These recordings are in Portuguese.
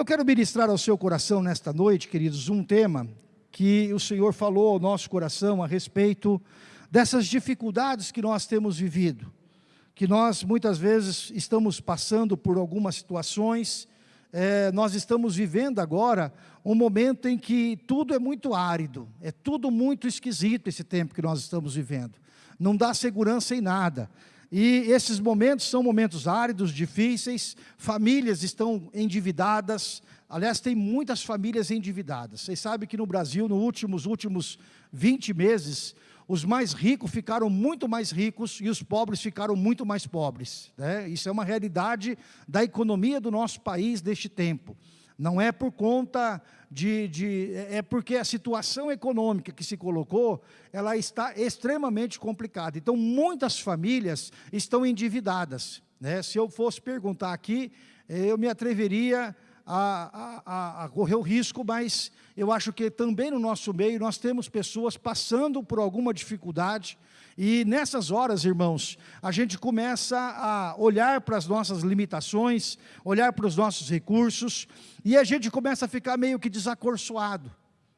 Eu quero ministrar ao seu coração nesta noite, queridos, um tema que o Senhor falou ao nosso coração a respeito dessas dificuldades que nós temos vivido, que nós muitas vezes estamos passando por algumas situações, é, nós estamos vivendo agora um momento em que tudo é muito árido, é tudo muito esquisito esse tempo que nós estamos vivendo, não dá segurança em nada, e esses momentos são momentos áridos, difíceis, famílias estão endividadas, aliás, tem muitas famílias endividadas. Vocês sabem que no Brasil, nos últimos, últimos 20 meses, os mais ricos ficaram muito mais ricos e os pobres ficaram muito mais pobres. Né? Isso é uma realidade da economia do nosso país deste tempo. Não é por conta de, de, É porque a situação econômica que se colocou, ela está extremamente complicada. Então, muitas famílias estão endividadas. Né? Se eu fosse perguntar aqui, eu me atreveria a, a, a, correr o risco, mas eu acho que também no nosso meio nós temos pessoas passando por alguma dificuldade, e nessas horas, irmãos, a gente começa a olhar para as nossas limitações, olhar para os nossos recursos, e a gente começa a ficar meio que desacorçoado.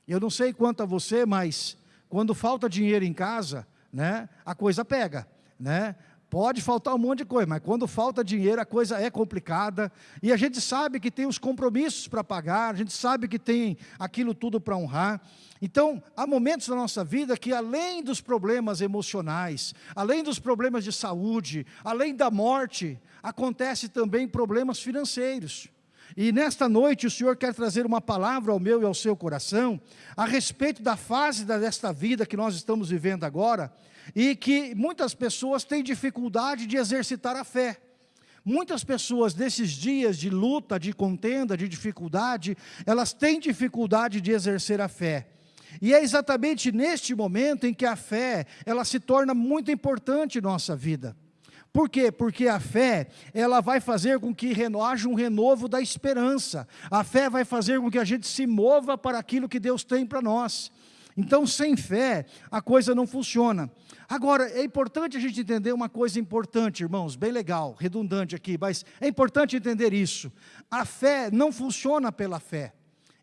Eu não sei quanto a você, mas quando falta dinheiro em casa, né, a coisa pega. Né? Pode faltar um monte de coisa, mas quando falta dinheiro a coisa é complicada. E a gente sabe que tem os compromissos para pagar, a gente sabe que tem aquilo tudo para honrar. Então, há momentos na nossa vida que além dos problemas emocionais, além dos problemas de saúde, além da morte, acontece também problemas financeiros. E nesta noite o Senhor quer trazer uma palavra ao meu e ao seu coração a respeito da fase desta vida que nós estamos vivendo agora, e que muitas pessoas têm dificuldade de exercitar a fé. Muitas pessoas desses dias de luta, de contenda, de dificuldade, elas têm dificuldade de exercer a fé. E é exatamente neste momento em que a fé, ela se torna muito importante em nossa vida. Por quê? Porque a fé, ela vai fazer com que haja um renovo da esperança. A fé vai fazer com que a gente se mova para aquilo que Deus tem para nós. Então, sem fé, a coisa não funciona. Agora, é importante a gente entender uma coisa importante, irmãos, bem legal, redundante aqui, mas é importante entender isso. A fé não funciona pela fé.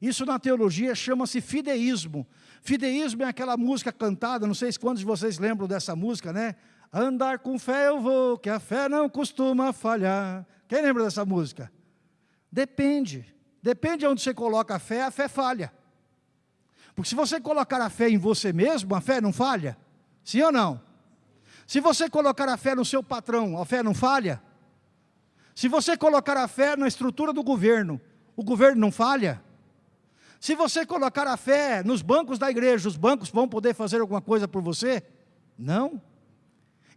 Isso na teologia chama-se fideísmo. Fideísmo é aquela música cantada, não sei quantos de vocês lembram dessa música, né? Andar com fé eu vou, que a fé não costuma falhar. Quem lembra dessa música? Depende. Depende de onde você coloca a fé, a fé falha. Porque se você colocar a fé em você mesmo, a fé não falha? Sim ou não? Se você colocar a fé no seu patrão, a fé não falha? Se você colocar a fé na estrutura do governo, o governo não falha? Se você colocar a fé nos bancos da igreja, os bancos vão poder fazer alguma coisa por você? Não.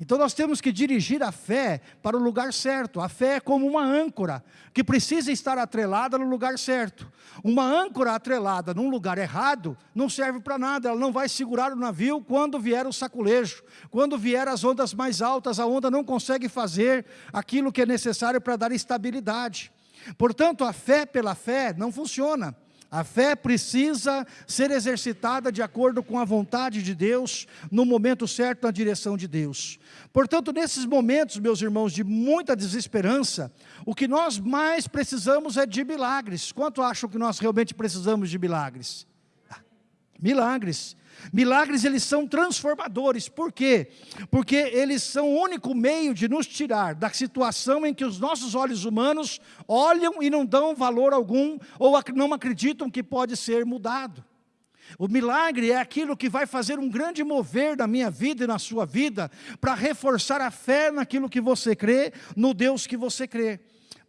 Então nós temos que dirigir a fé para o lugar certo. A fé é como uma âncora, que precisa estar atrelada no lugar certo. Uma âncora atrelada num lugar errado não serve para nada, ela não vai segurar o navio quando vier o saculejo. Quando vier as ondas mais altas, a onda não consegue fazer aquilo que é necessário para dar estabilidade. Portanto, a fé pela fé não funciona. A fé precisa ser exercitada de acordo com a vontade de Deus, no momento certo, na direção de Deus. Portanto, nesses momentos, meus irmãos, de muita desesperança, o que nós mais precisamos é de milagres. Quanto acham que nós realmente precisamos de milagres? Milagres. Milagres, eles são transformadores. Por quê? Porque eles são o único meio de nos tirar da situação em que os nossos olhos humanos olham e não dão valor algum, ou não acreditam que pode ser mudado. O milagre é aquilo que vai fazer um grande mover na minha vida e na sua vida, para reforçar a fé naquilo que você crê, no Deus que você crê.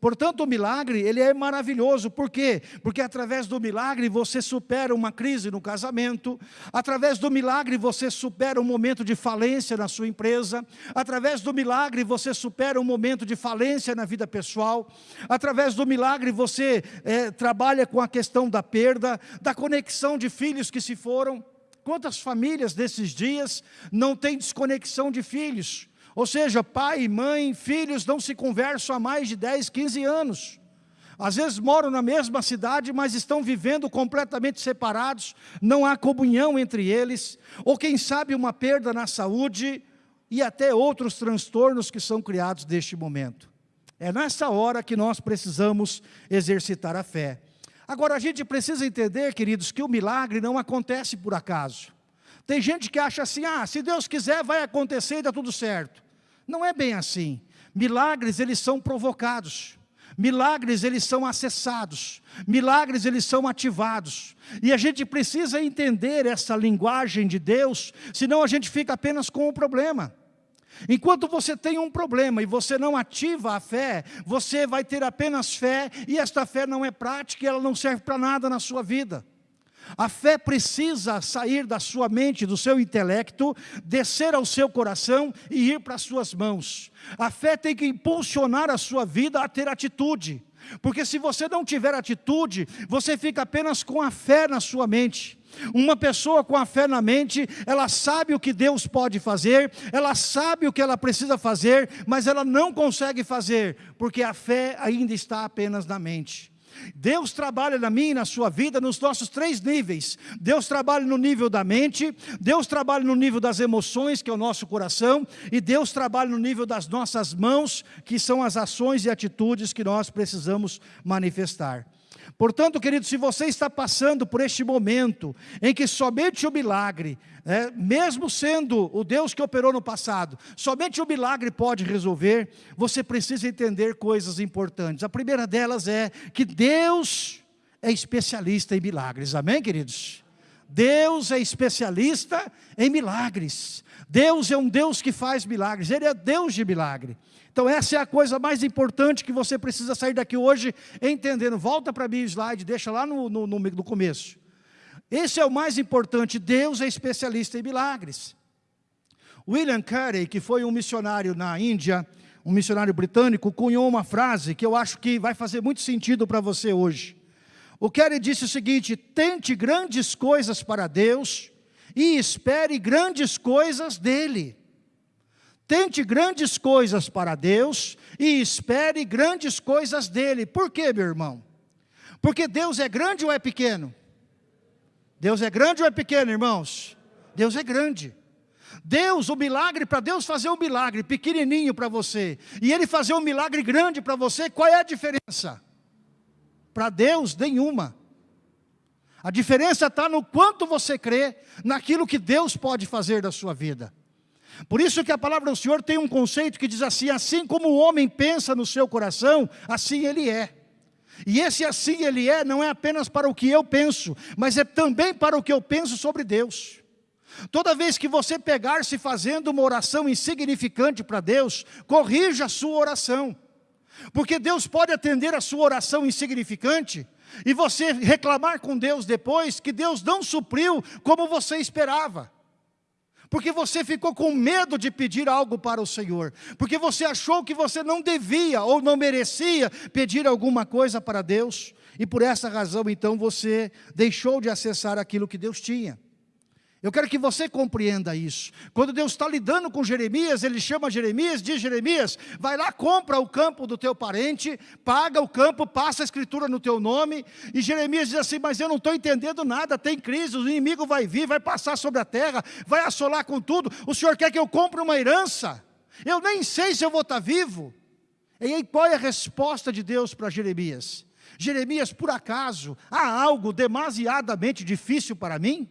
Portanto, o milagre, ele é maravilhoso. Por quê? Porque através do milagre você supera uma crise no casamento, através do milagre você supera um momento de falência na sua empresa, através do milagre você supera um momento de falência na vida pessoal, através do milagre você é, trabalha com a questão da perda, da conexão de filhos que se foram. Quantas famílias desses dias não têm desconexão de filhos? Ou seja, pai, mãe, filhos não se conversam há mais de 10, 15 anos. Às vezes moram na mesma cidade, mas estão vivendo completamente separados, não há comunhão entre eles, ou quem sabe uma perda na saúde e até outros transtornos que são criados neste momento. É nessa hora que nós precisamos exercitar a fé. Agora, a gente precisa entender, queridos, que o milagre não acontece por acaso. Tem gente que acha assim, ah, se Deus quiser vai acontecer e dá tudo certo. Não é bem assim. Milagres, eles são provocados. Milagres, eles são acessados. Milagres, eles são ativados. E a gente precisa entender essa linguagem de Deus, senão a gente fica apenas com o problema. Enquanto você tem um problema e você não ativa a fé, você vai ter apenas fé e esta fé não é prática e ela não serve para nada na sua vida. A fé precisa sair da sua mente, do seu intelecto, descer ao seu coração e ir para as suas mãos. A fé tem que impulsionar a sua vida a ter atitude. Porque se você não tiver atitude, você fica apenas com a fé na sua mente. Uma pessoa com a fé na mente, ela sabe o que Deus pode fazer, ela sabe o que ela precisa fazer, mas ela não consegue fazer, porque a fé ainda está apenas na mente. Deus trabalha na minha e na sua vida nos nossos três níveis. Deus trabalha no nível da mente, Deus trabalha no nível das emoções, que é o nosso coração, e Deus trabalha no nível das nossas mãos, que são as ações e atitudes que nós precisamos manifestar. Portanto, querido, se você está passando por este momento em que somente o milagre, é, mesmo sendo o Deus que operou no passado, somente o milagre pode resolver, você precisa entender coisas importantes. A primeira delas é que Deus é especialista em milagres. Amém, queridos? Deus é especialista em milagres. Deus é um Deus que faz milagres, Ele é Deus de milagre. Então essa é a coisa mais importante que você precisa sair daqui hoje entendendo. Volta para mim o slide, deixa lá no, no, no, no começo. Esse é o mais importante, Deus é especialista em milagres. William Carey, que foi um missionário na Índia, um missionário britânico, cunhou uma frase que eu acho que vai fazer muito sentido para você hoje. O Carey disse o seguinte, tente grandes coisas para Deus e espere grandes coisas dEle. Tente grandes coisas para Deus e espere grandes coisas dele. Por quê, meu irmão? Porque Deus é grande ou é pequeno? Deus é grande ou é pequeno, irmãos? Deus é grande. Deus, o milagre, para Deus fazer um milagre pequenininho para você, e Ele fazer um milagre grande para você, qual é a diferença? Para Deus, nenhuma. A diferença está no quanto você crê naquilo que Deus pode fazer da sua vida. Por isso que a palavra do Senhor tem um conceito que diz assim, assim como o homem pensa no seu coração, assim ele é. E esse assim ele é, não é apenas para o que eu penso, mas é também para o que eu penso sobre Deus. Toda vez que você pegar-se fazendo uma oração insignificante para Deus, corrija a sua oração. Porque Deus pode atender a sua oração insignificante, e você reclamar com Deus depois que Deus não supriu como você esperava. Porque você ficou com medo de pedir algo para o Senhor, porque você achou que você não devia ou não merecia pedir alguma coisa para Deus, e por essa razão então você deixou de acessar aquilo que Deus tinha. Eu quero que você compreenda isso. Quando Deus está lidando com Jeremias, Ele chama Jeremias, diz Jeremias, vai lá, compra o campo do teu parente, paga o campo, passa a escritura no teu nome, e Jeremias diz assim, mas eu não estou entendendo nada, tem crise, o inimigo vai vir, vai passar sobre a terra, vai assolar com tudo, o Senhor quer que eu compre uma herança, eu nem sei se eu vou estar vivo. E aí qual é a resposta de Deus para Jeremias? Jeremias, por acaso, há algo demasiadamente difícil para mim?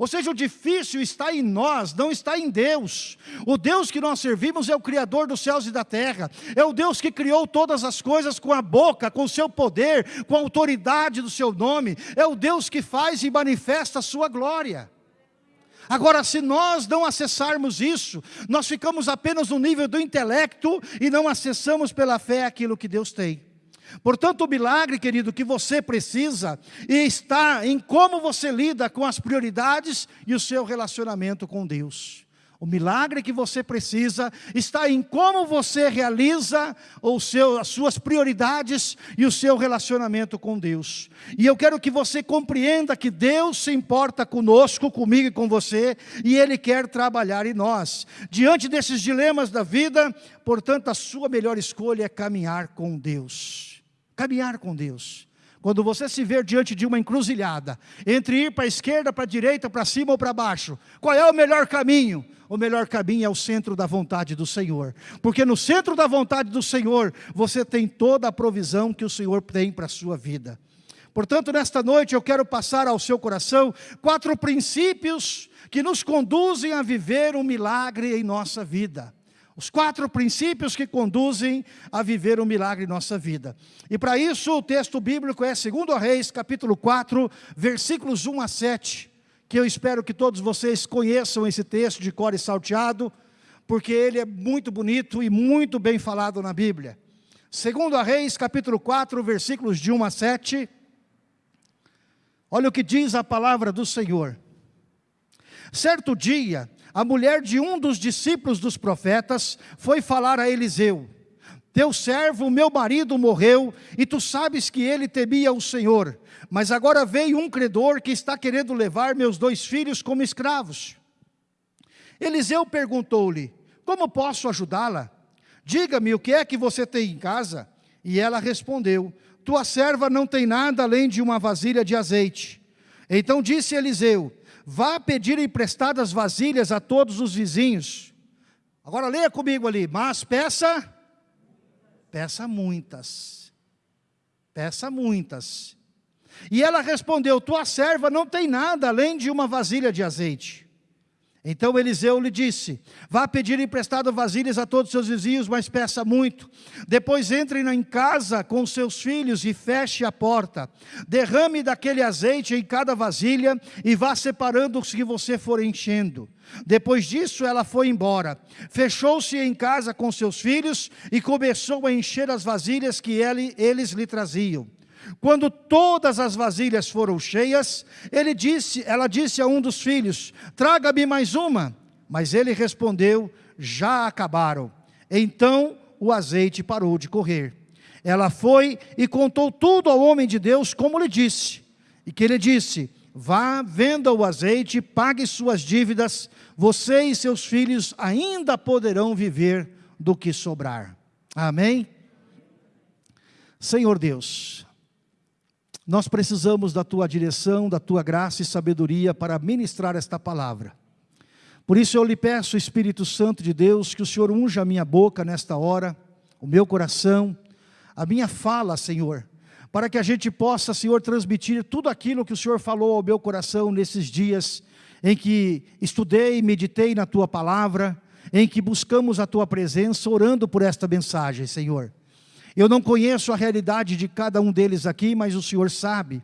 Ou seja, o difícil está em nós, não está em Deus. O Deus que nós servimos é o Criador dos céus e da terra. É o Deus que criou todas as coisas com a boca, com o seu poder, com a autoridade do seu nome. É o Deus que faz e manifesta a sua glória. Agora, se nós não acessarmos isso, nós ficamos apenas no nível do intelecto e não acessamos pela fé aquilo que Deus tem. Portanto, o milagre, querido, que você precisa está em como você lida com as prioridades e o seu relacionamento com Deus. O milagre que você precisa está em como você realiza o seu, as suas prioridades e o seu relacionamento com Deus. E eu quero que você compreenda que Deus se importa conosco, comigo e com você, e Ele quer trabalhar em nós. Diante desses dilemas da vida, portanto, a sua melhor escolha é caminhar com Deus caminhar com Deus. Quando você se ver diante de uma encruzilhada, entre ir para a esquerda, para a direita, para cima ou para baixo, qual é o melhor caminho? O melhor caminho é o centro da vontade do Senhor. Porque no centro da vontade do Senhor, você tem toda a provisão que o Senhor tem para a sua vida. Portanto, nesta noite eu quero passar ao seu coração quatro princípios que nos conduzem a viver um milagre em nossa vida. Os quatro princípios que conduzem a viver um milagre em nossa vida. E para isso o texto bíblico é 2 Reis, capítulo 4, versículos 1 a 7, que eu espero que todos vocês conheçam esse texto de cor e salteado, porque ele é muito bonito e muito bem falado na Bíblia. 2 Reis, capítulo 4, versículos de 1 a 7, olha o que diz a palavra do Senhor. Certo dia, a mulher de um dos discípulos dos profetas foi falar a Eliseu, teu servo, meu marido, morreu, e tu sabes que ele temia o Senhor, mas agora veio um credor que está querendo levar meus dois filhos como escravos. Eliseu perguntou-lhe, como posso ajudá-la? Diga-me o que é que você tem em casa? E ela respondeu, tua serva não tem nada além de uma vasilha de azeite. Então disse Eliseu, Vá pedir emprestadas vasilhas a todos os vizinhos. Agora leia comigo ali, mas peça, peça muitas, peça muitas. E ela respondeu, tua serva não tem nada além de uma vasilha de azeite. Então Eliseu lhe disse, vá pedir emprestado vasilhas a todos os seus vizinhos, mas peça muito. Depois entre em casa com seus filhos e feche a porta. Derrame daquele azeite em cada vasilha e vá separando os que você for enchendo. Depois disso ela foi embora. Fechou-se em casa com seus filhos e começou a encher as vasilhas que ele, eles lhe traziam. Quando todas as vasilhas foram cheias, ele disse, ela disse a um dos filhos, traga-me mais uma. Mas ele respondeu, já acabaram. Então o azeite parou de correr. Ela foi e contou tudo ao homem de Deus, como lhe disse. E que ele disse, vá, venda o azeite, pague suas dívidas, você e seus filhos ainda poderão viver do que sobrar. Amém? Senhor Deus, nós precisamos da tua direção, da tua graça e sabedoria para ministrar esta palavra. Por isso eu lhe peço, Espírito Santo de Deus, que o Senhor unja a minha boca nesta hora, o meu coração, a minha fala, Senhor, para que a gente possa, Senhor, transmitir tudo aquilo que o Senhor falou ao meu coração nesses dias em que estudei e meditei na Tua palavra, em que buscamos a Tua presença, orando por esta mensagem, Senhor. Eu não conheço a realidade de cada um deles aqui, mas o Senhor sabe.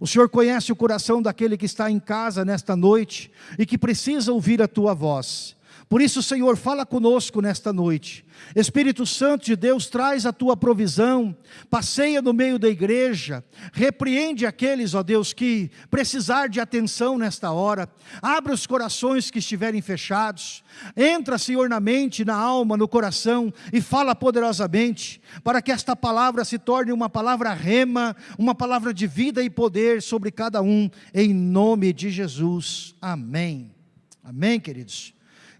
O Senhor conhece o coração daquele que está em casa nesta noite e que precisa ouvir a Tua voz. Por isso, Senhor, fala conosco nesta noite. Espírito Santo de Deus, traz a Tua provisão, passeia no meio da igreja, repreende aqueles, ó Deus, que precisar de atenção nesta hora, abre os corações que estiverem fechados, entra, Senhor, na mente, na alma, no coração e fala poderosamente, para que esta palavra se torne uma palavra rema, uma palavra de vida e poder sobre cada um, em nome de Jesus. Amém. Amém, queridos.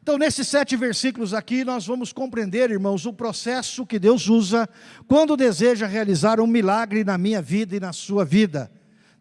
Então, nesses sete versículos aqui, nós vamos compreender, irmãos, o processo que Deus usa quando deseja realizar um milagre na minha vida e na sua vida.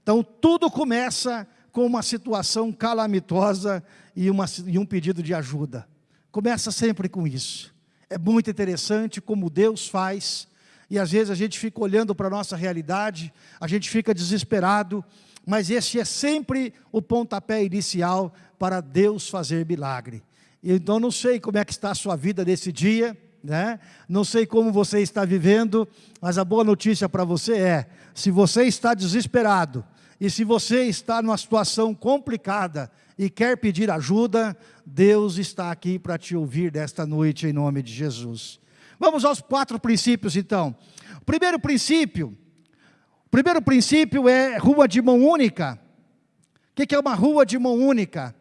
Então, tudo começa com uma situação calamitosa e, uma, e um pedido de ajuda. Começa sempre com isso. É muito interessante como Deus faz, e às vezes a gente fica olhando para a nossa realidade, a gente fica desesperado, mas esse é sempre o pontapé inicial para Deus fazer milagre. Então não sei como é que está a sua vida nesse dia, né? não sei como você está vivendo, mas a boa notícia para você é, se você está desesperado, e se você está numa situação complicada e quer pedir ajuda, Deus está aqui para te ouvir desta noite em nome de Jesus. Vamos aos quatro princípios então. Primeiro princípio, primeiro princípio é rua de mão única. O que é uma rua de mão única?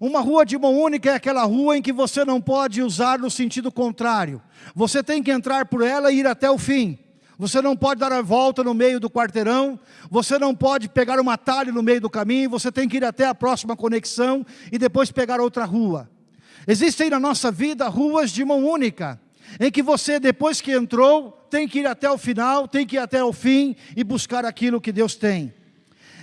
Uma rua de mão única é aquela rua em que você não pode usar no sentido contrário. Você tem que entrar por ela e ir até o fim. Você não pode dar a volta no meio do quarteirão, você não pode pegar um atalho no meio do caminho, você tem que ir até a próxima conexão e depois pegar outra rua. Existem na nossa vida ruas de mão única, em que você, depois que entrou, tem que ir até o final, tem que ir até o fim e buscar aquilo que Deus tem.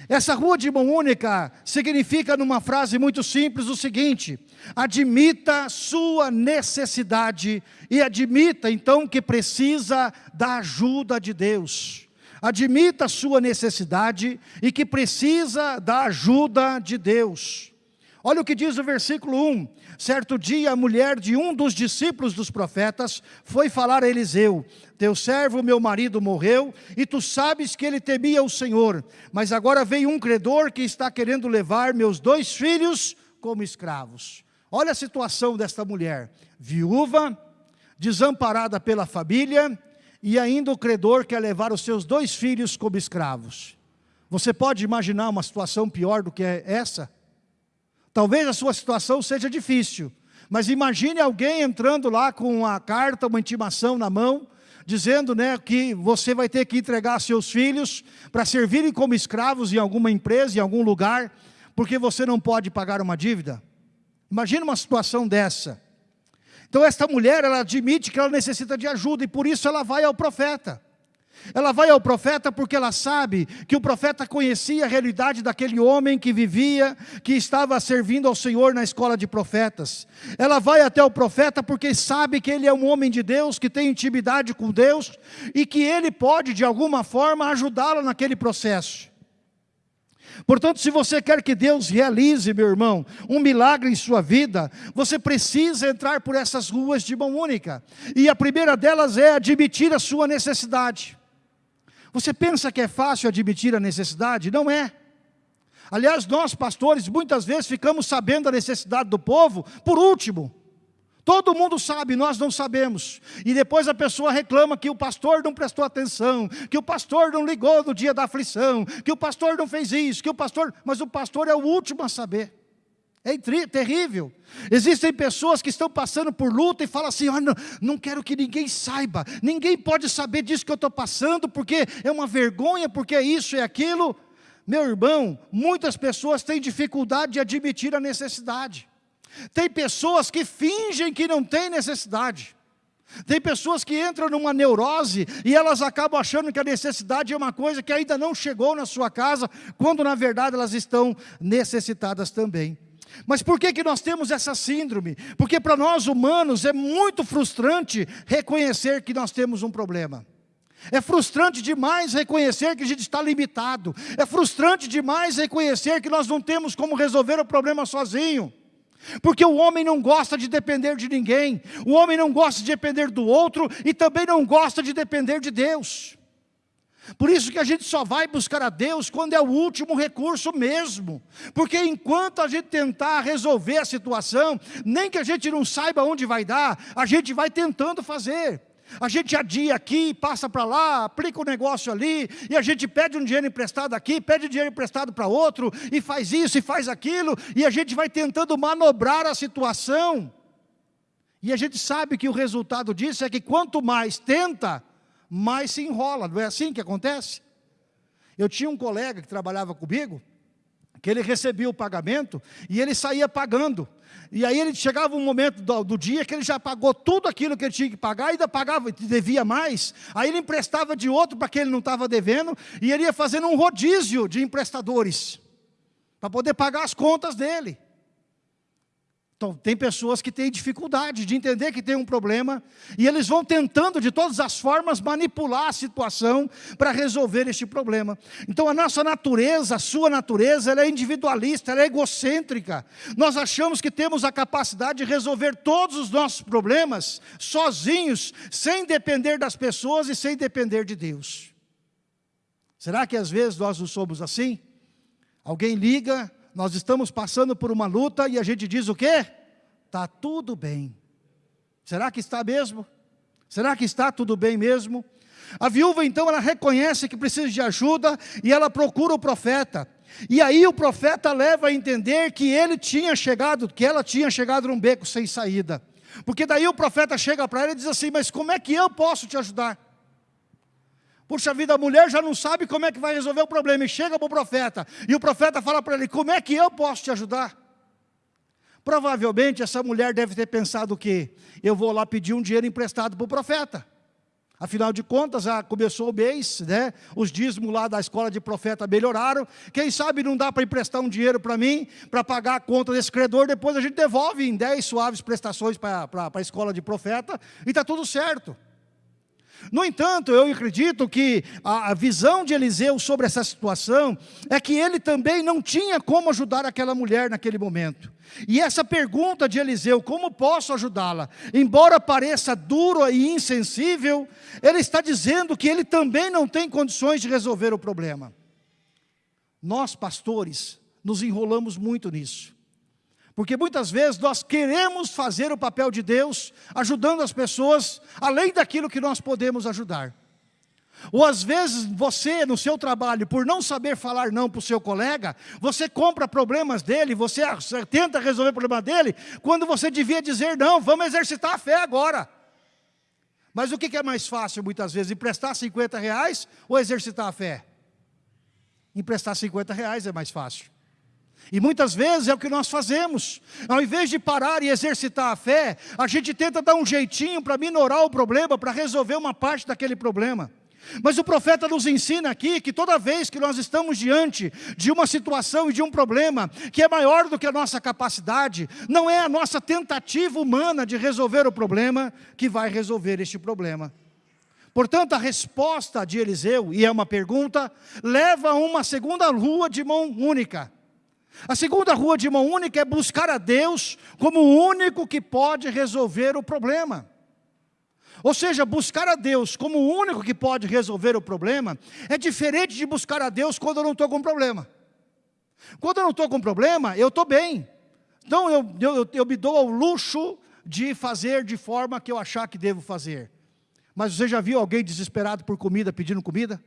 Essa rua de mão única significa, numa frase muito simples, o seguinte: admita sua necessidade e admita então que precisa da ajuda de Deus. admita sua necessidade e que precisa da ajuda de Deus. Olha o que diz o versículo 1. Certo dia, a mulher de um dos discípulos dos profetas foi falar a Eliseu: Teu servo, meu marido, morreu, e tu sabes que ele temia o Senhor. Mas agora veio um credor que está querendo levar meus dois filhos como escravos. Olha a situação desta mulher: viúva, desamparada pela família, e ainda o credor quer levar os seus dois filhos como escravos. Você pode imaginar uma situação pior do que essa? Talvez a sua situação seja difícil, mas imagine alguém entrando lá com uma carta, uma intimação na mão, dizendo né, que você vai ter que entregar seus filhos para servirem como escravos em alguma empresa, em algum lugar, porque você não pode pagar uma dívida. Imagine uma situação dessa. Então esta mulher, ela admite que ela necessita de ajuda e por isso ela vai ao profeta. Ela vai ao profeta porque ela sabe que o profeta conhecia a realidade daquele homem que vivia, que estava servindo ao Senhor na escola de profetas. Ela vai até o profeta porque sabe que ele é um homem de Deus, que tem intimidade com Deus e que ele pode de alguma forma ajudá-la naquele processo. Portanto, se você quer que Deus realize, meu irmão, um milagre em sua vida, você precisa entrar por essas ruas de mão única. E a primeira delas é admitir a sua necessidade. Você pensa que é fácil admitir a necessidade? Não é. Aliás, nós pastores muitas vezes ficamos sabendo a necessidade do povo por último. Todo mundo sabe, nós não sabemos. E depois a pessoa reclama que o pastor não prestou atenção, que o pastor não ligou no dia da aflição, que o pastor não fez isso, que o pastor... Mas o pastor é o último a saber. É terrível. Existem pessoas que estão passando por luta e falam assim, oh, não, não quero que ninguém saiba, ninguém pode saber disso que eu estou passando, porque é uma vergonha, porque é isso e é aquilo. Meu irmão, muitas pessoas têm dificuldade de admitir a necessidade. Tem pessoas que fingem que não têm necessidade. Tem pessoas que entram numa neurose e elas acabam achando que a necessidade é uma coisa que ainda não chegou na sua casa, quando na verdade elas estão necessitadas também. Mas por que, que nós temos essa síndrome? Porque para nós humanos é muito frustrante reconhecer que nós temos um problema. É frustrante demais reconhecer que a gente está limitado. É frustrante demais reconhecer que nós não temos como resolver o problema sozinho. Porque o homem não gosta de depender de ninguém, o homem não gosta de depender do outro e também não gosta de depender de Deus. Por isso que a gente só vai buscar a Deus quando é o último recurso mesmo. Porque enquanto a gente tentar resolver a situação, nem que a gente não saiba onde vai dar, a gente vai tentando fazer. A gente adia aqui, passa para lá, aplica o um negócio ali, e a gente pede um dinheiro emprestado aqui, pede dinheiro emprestado para outro, e faz isso e faz aquilo, e a gente vai tentando manobrar a situação. E a gente sabe que o resultado disso é que quanto mais tenta, mais se enrola, não é assim que acontece? Eu tinha um colega que trabalhava comigo, que ele recebia o pagamento e ele saía pagando. E aí ele chegava um momento do, do, dia que ele já pagou tudo aquilo que ele tinha que pagar, ainda pagava, devia mais. Aí ele emprestava de outro para quem ele não estava devendo, e ele ia fazendo um rodízio de emprestadores, para poder pagar as contas dele. Então, tem pessoas que têm dificuldade de entender que tem um problema e eles vão tentando de todas as formas manipular a situação para resolver este problema. Então, a nossa natureza, a sua natureza, ela é individualista, ela é egocêntrica. Nós achamos que temos a capacidade de resolver todos os nossos problemas sozinhos, sem depender das pessoas e sem depender de Deus. Será que às vezes nós não somos assim? Alguém liga, nós estamos passando por uma luta e a gente diz o quê? Está tudo bem. Será que está mesmo? Será que está tudo bem mesmo? A viúva então ela reconhece que precisa de ajuda e ela procura o profeta. E aí o profeta leva a entender que ele tinha chegado, que ela tinha chegado num beco sem saída. Porque daí o profeta chega para ela e diz assim: Mas como é que eu posso te ajudar? Puxa vida, a mulher já não sabe como é que vai resolver o problema e chega para o profeta. E o profeta fala para ele, como é que eu posso te ajudar? Provavelmente essa mulher deve ter pensado o quê? Eu vou lá pedir um dinheiro emprestado para o profeta. Afinal de contas, já começou o mês, né? os dízimos lá da escola de profeta melhoraram. Quem sabe não dá para emprestar um dinheiro para mim, para pagar a conta desse credor, depois a gente devolve em 10 suaves prestações para a escola de profeta, e está tudo certo. No entanto, eu acredito que a, visão de Eliseu sobre essa situação é que ele também não tinha como ajudar aquela mulher naquele momento. E essa pergunta de Eliseu, como posso ajudá-la? Embora pareça duro e insensível, ele está dizendo que ele também não tem condições de resolver o problema. Nós, pastores, nos enrolamos muito nisso. Porque muitas vezes nós queremos fazer o papel de Deus, ajudando as pessoas, além daquilo que nós podemos ajudar. Ou às vezes você, no seu trabalho, por não saber falar não para o seu colega, você compra problemas dele, você tenta resolver o problema dele, quando você devia dizer não, vamos exercitar a fé agora. Mas o que é mais fácil muitas vezes, emprestar 50 reais ou exercitar a fé? Emprestar 50 reais é mais fácil. E muitas vezes é o que nós fazemos. Ao invés de parar e exercitar a fé, a gente tenta dar um jeitinho para minorar o problema, para resolver uma parte daquele problema. Mas o profeta nos ensina aqui que toda vez que nós estamos diante de uma situação e de um problema que é maior do que a nossa capacidade, não é a nossa tentativa humana de resolver o problema que vai resolver este problema. Portanto, a resposta de Eliseu, e é uma pergunta, leva a uma segunda rua de mão única. A segunda rua de mão única é buscar a Deus como o único que pode resolver o problema. Ou seja, buscar a Deus como o único que pode resolver o problema é diferente de buscar a Deus quando eu não estou com problema. Quando eu não estou com problema, eu estou bem. Então eu, eu, eu me dou ao luxo de fazer de forma que eu achar que devo fazer. Mas você já viu alguém desesperado por comida pedindo comida?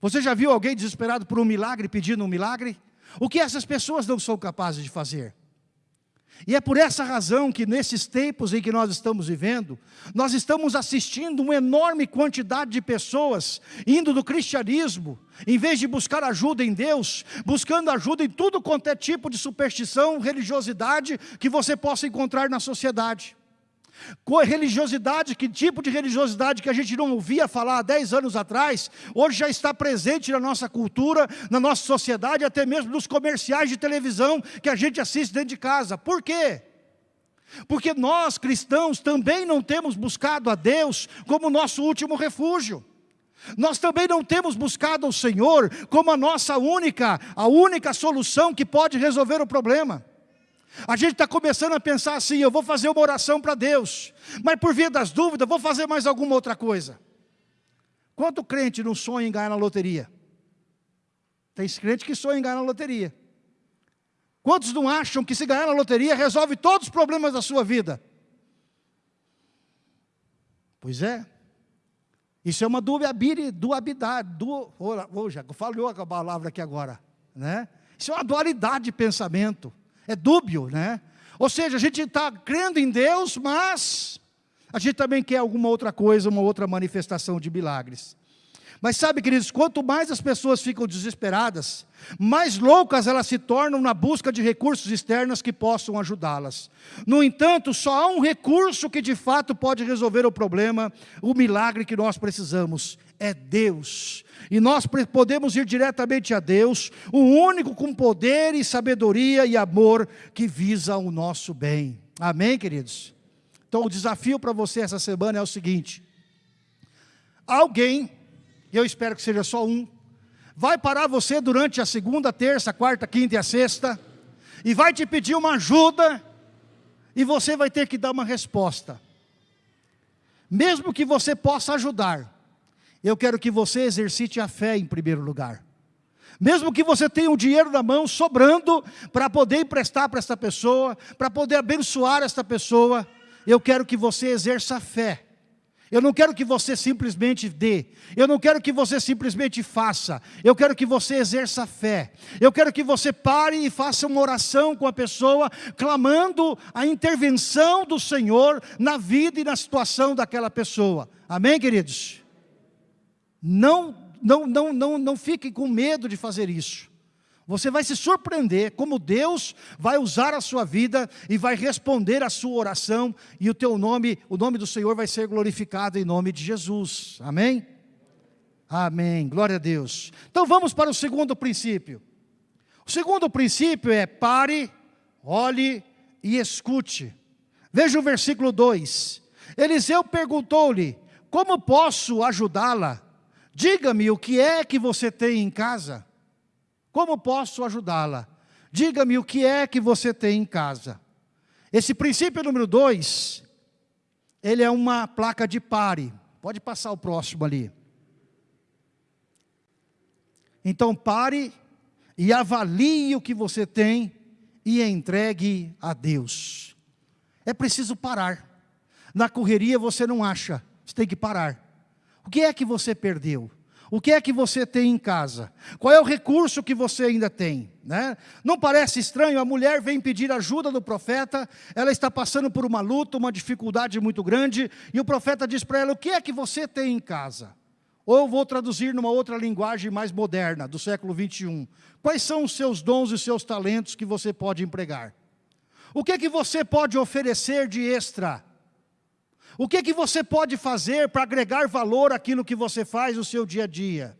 Você já viu alguém desesperado por um milagre pedindo um milagre? O que essas pessoas não são capazes de fazer? E é por essa razão que nesses tempos em que nós estamos vivendo, nós estamos assistindo uma enorme quantidade de pessoas indo do cristianismo, em vez de buscar ajuda em Deus, buscando ajuda em tudo quanto é tipo de superstição, religiosidade que você possa encontrar na sociedade. Religiosidade, que tipo de religiosidade que a gente não ouvia falar há 10 anos atrás, hoje já está presente na nossa cultura, na nossa sociedade, até mesmo nos comerciais de televisão que a gente assiste dentro de casa. Por quê? Porque nós cristãos também não temos buscado a Deus como nosso último refúgio. Nós também não temos buscado o Senhor como a nossa única, a única solução que pode resolver o problema. A gente está começando a pensar assim, eu vou fazer uma oração para Deus, mas por via das dúvidas, vou fazer mais alguma outra coisa. Quanto crente não sonha em ganhar na loteria? Tem crente que sonha em ganhar na loteria. Quantos não acham que se ganhar na loteria resolve todos os problemas da sua vida? Pois é. Isso é uma dualidade, dualidade, du, oh, já falhou a palavra aqui agora, né? Isso é uma dualidade de pensamento. É dúbio, né? Ou seja, a gente está crendo em Deus, mas a gente também quer alguma outra coisa, uma outra manifestação de milagres. Mas sabe, queridos, quanto mais as pessoas ficam desesperadas, mais loucas elas se tornam na busca de recursos externos que possam ajudá-las. No entanto, só há um recurso que de fato pode resolver o problema, o milagre que nós precisamos, é Deus. E nós podemos ir diretamente a Deus, o único com poder e sabedoria e amor que visa o nosso bem. Amém, queridos? Então o desafio para você essa semana é o seguinte. Alguém, eu espero que seja só um, vai parar você durante a segunda, terça, quarta, quinta e a sexta, e vai te pedir uma ajuda, e você vai ter que dar uma resposta. Mesmo que você possa ajudar, eu quero que você exercite a fé em primeiro lugar. Mesmo que você tenha o dinheiro na mão sobrando para poder emprestar para esta pessoa, para poder abençoar esta pessoa, eu quero que você exerça a fé. Eu não quero que você simplesmente dê, eu não quero que você simplesmente faça, eu quero que você exerça a fé. Eu quero que você pare e faça uma oração com a pessoa, clamando a intervenção do Senhor na vida e na situação daquela pessoa. Amém, queridos? Não, não, não, não, não fique com medo de fazer isso. Você vai se surpreender como Deus vai usar a sua vida e vai responder a sua oração e o teu nome, o nome do Senhor vai ser glorificado em nome de Jesus. Amém? Amém. Glória a Deus. Então vamos para o segundo princípio. O segundo princípio é pare, olhe e escute. Veja o versículo 2. Eliseu perguntou-lhe: Como posso ajudá-la? Diga-me o que é que você tem em casa. Como posso ajudá-la? Diga-me o que é que você tem em casa. Esse princípio número dois, ele é uma placa de pare. Pode passar o próximo ali. Então pare e avalie o que você tem e entregue a Deus. É preciso parar. Na correria você não acha, você tem que parar. O que é que você perdeu? O que é que você tem em casa? Qual é o recurso que você ainda tem? Né? Não parece estranho? A mulher vem pedir ajuda do profeta, ela está passando por uma luta, uma dificuldade muito grande, e o profeta diz para ela, o que é que você tem em casa? Ou eu vou traduzir numa outra linguagem mais moderna, do século 21. Quais são os seus dons e seus talentos que você pode empregar? O que é que você pode oferecer de extra? O que que você pode fazer para agregar valor àquilo que você faz no seu dia a dia?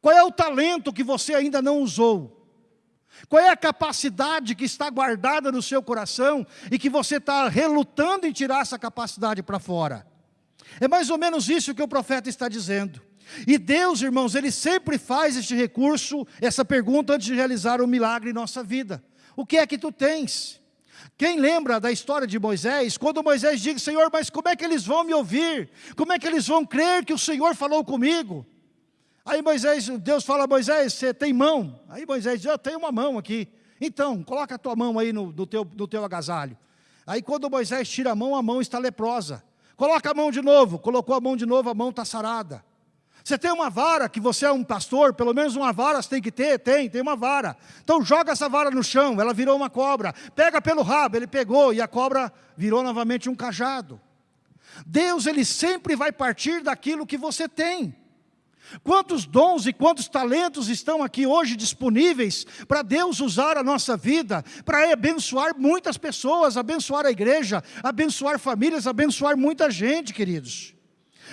Qual é o talento que você ainda não usou? Qual é a capacidade que está guardada no seu coração e que você está relutando em tirar essa capacidade para fora? É mais ou menos isso que o profeta está dizendo. E Deus, irmãos, Ele sempre faz este recurso, essa pergunta antes de realizar um milagre em nossa vida. O que é que tu tens? Quem lembra da história de Moisés, quando Moisés diz, Senhor, mas como é que eles vão me ouvir? Como é que eles vão crer que o Senhor falou comigo? Aí Moisés, Deus fala, Moisés, você tem mão? Aí Moisés diz, eu tenho uma mão aqui. Então, coloca a tua mão aí no, no, teu, no teu agasalho. Aí quando Moisés tira a mão, a mão está leprosa. Coloca a mão de novo, colocou a mão de novo, a mão está sarada. Você tem uma vara, que você é um pastor, pelo menos uma vara você tem que ter, tem, tem uma vara. Então joga essa vara no chão, ela virou uma cobra. Pega pelo rabo, ele pegou e a cobra virou novamente um cajado. Deus, Ele sempre vai partir daquilo que você tem. Quantos dons e quantos talentos estão aqui hoje disponíveis para Deus usar a nossa vida, para abençoar muitas pessoas, abençoar a igreja, abençoar famílias, abençoar muita gente, queridos.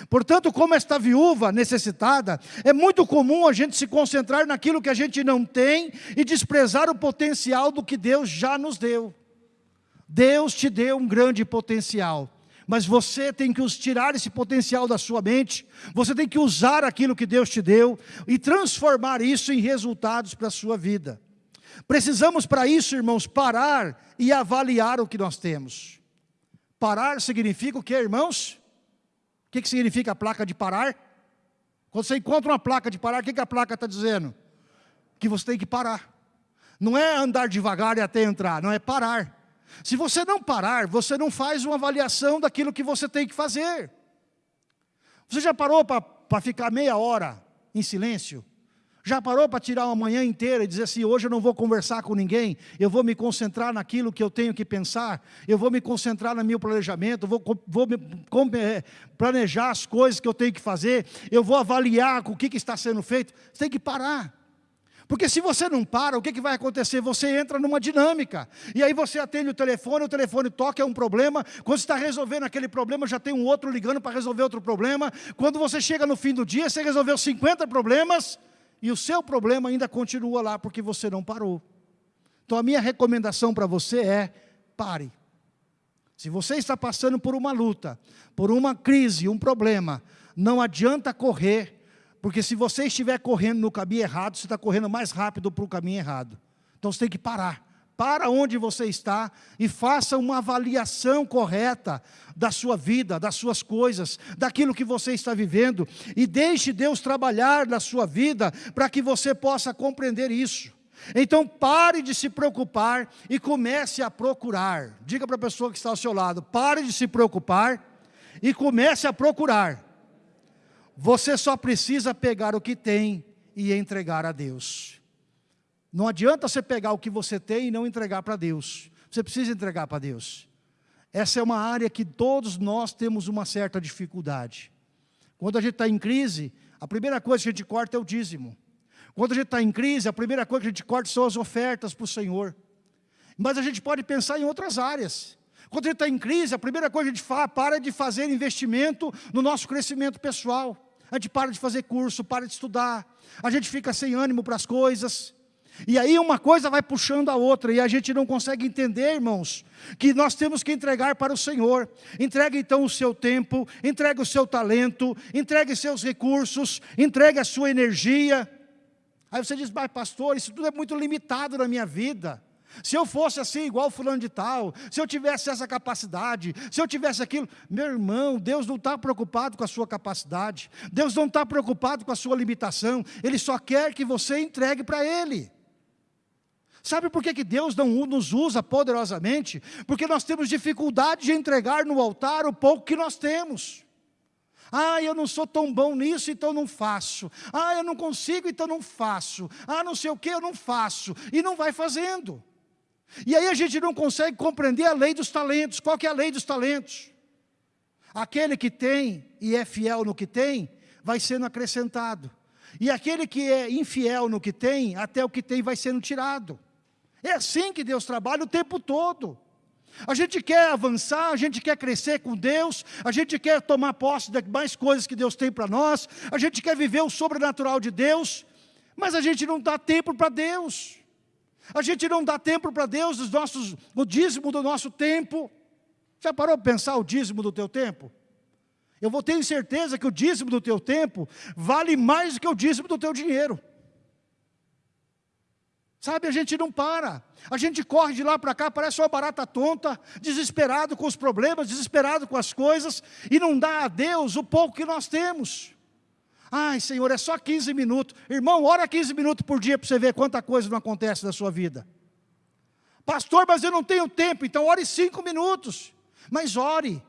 Portanto, como esta viúva necessitada, é muito comum a gente se concentrar naquilo que a gente não tem e desprezar o potencial do que Deus já nos deu. Deus te deu um grande potencial, mas você tem que tirar esse potencial da sua mente, você tem que usar aquilo que Deus te deu e transformar isso em resultados para a sua vida. Precisamos para isso, irmãos, parar e avaliar o que nós temos. Parar significa o que, irmãos? O que, que significa a placa de parar? Quando você encontra uma placa de parar, o que, que a placa está dizendo? Que você tem que parar. Não é andar devagar e até entrar, não é parar. Se você não parar, você não faz uma avaliação daquilo que você tem que fazer. Você já parou para ficar meia hora em silêncio? Já parou para tirar uma manhã inteira e dizer assim, hoje eu não vou conversar com ninguém, eu vou me concentrar naquilo que eu tenho que pensar, eu vou me concentrar no meu planejamento, vou, vou é, planejar as coisas que eu tenho que fazer, eu vou avaliar o que, que está sendo feito. Você tem que parar. Porque se você não para, o que, que vai acontecer? Você entra numa dinâmica. E aí você atende o telefone, o telefone toca, é um problema. Quando você está resolvendo aquele problema, já tem um outro ligando para resolver outro problema. Quando você chega no fim do dia, você resolveu 50 problemas e o seu problema ainda continua lá porque você não parou. Então a minha recomendação para você é, pare. Se você está passando por uma luta, por uma crise, um problema, não adianta correr, porque se você estiver correndo no caminho errado, você está correndo mais rápido para o caminho errado. Então você tem que parar para onde você está e faça uma avaliação correta da sua vida, das suas coisas, daquilo que você está vivendo e deixe Deus trabalhar na sua vida para que você possa compreender isso. Então pare de se preocupar e comece a procurar. Diga para a pessoa que está ao seu lado, pare de se preocupar e comece a procurar. Você só precisa pegar o que tem e entregar a Deus. Não adianta você pegar o que você tem e não entregar para Deus. Você precisa entregar para Deus. Essa é uma área que todos nós temos uma certa dificuldade. Quando a gente está em crise, a primeira coisa que a gente corta é o dízimo. Quando a gente está em crise, a primeira coisa que a gente corta são as ofertas para o Senhor. Mas a gente pode pensar em outras áreas. Quando a gente está em crise, a primeira coisa que a gente faz, para de fazer investimento no nosso crescimento pessoal. A gente para de fazer curso, para de estudar. A gente fica sem ânimo para as coisas. E aí uma coisa vai puxando a outra, e a gente não consegue entender, irmãos, que nós temos que entregar para o Senhor. Entregue então o seu tempo, entregue o seu talento, entregue seus recursos, entregue a sua energia. Aí você diz, mas pastor, isso tudo é muito limitado na minha vida. Se eu fosse assim, igual fulano de tal, se eu tivesse essa capacidade, se eu tivesse aquilo, meu irmão, Deus não está preocupado com a sua capacidade, Deus não está preocupado com a sua limitação, Ele só quer que você entregue para Ele. Sabe por que, que Deus não nos usa poderosamente? Porque nós temos dificuldade de entregar no altar o pouco que nós temos. Ah, eu não sou tão bom nisso, então não faço. Ah, eu não consigo, então não faço. Ah, não sei o que, eu não faço. E não vai fazendo. E aí a gente não consegue compreender a lei dos talentos. Qual que é a lei dos talentos? Aquele que tem e é fiel no que tem, vai sendo acrescentado. E aquele que é infiel no que tem, até o que tem vai sendo tirado. É assim que Deus trabalha o tempo todo. A gente quer avançar, a gente quer crescer com Deus, a gente quer tomar posse de mais coisas que Deus tem para nós, a gente quer viver o sobrenatural de Deus, mas a gente não dá tempo para Deus. A gente não dá tempo para Deus, os nossos, o dízimo do nosso tempo. Já parou para pensar o dízimo do teu tempo? Eu vou ter certeza que o dízimo do teu tempo vale mais do que o dízimo do teu dinheiro. Sabe, a gente não para. A gente corre de lá para cá, parece uma barata tonta, desesperado com os problemas, desesperado com as coisas, e não dá a Deus o pouco que nós temos. Ai, Senhor, é só 15 minutos. Irmão, ora 15 minutos por dia para você ver quanta coisa não acontece na sua vida. Pastor, mas eu não tenho tempo, então ore 5 minutos. Mas ore.